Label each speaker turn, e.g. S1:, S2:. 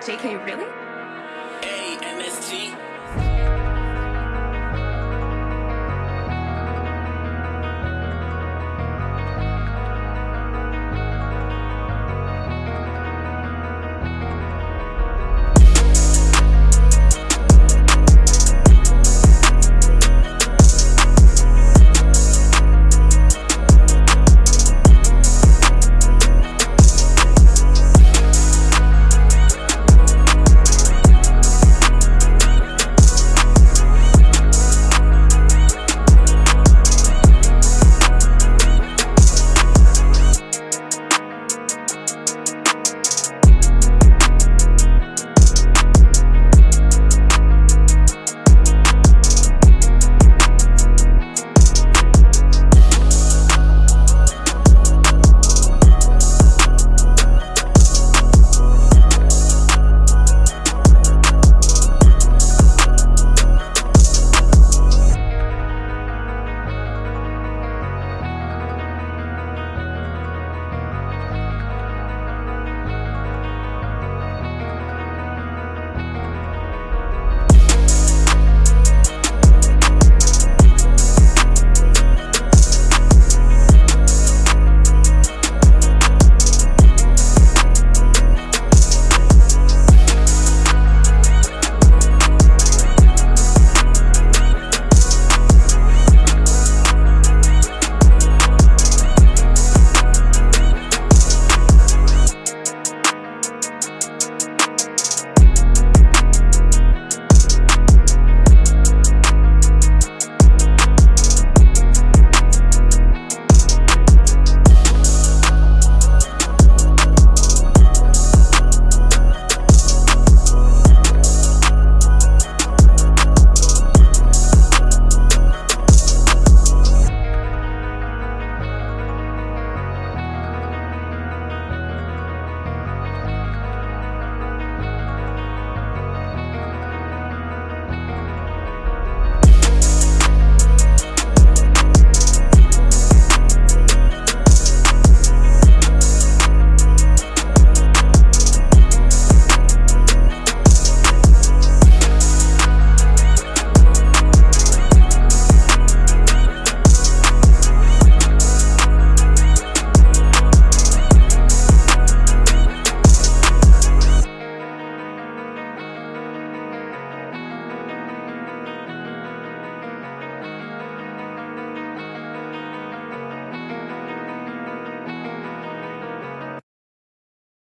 S1: JK, really?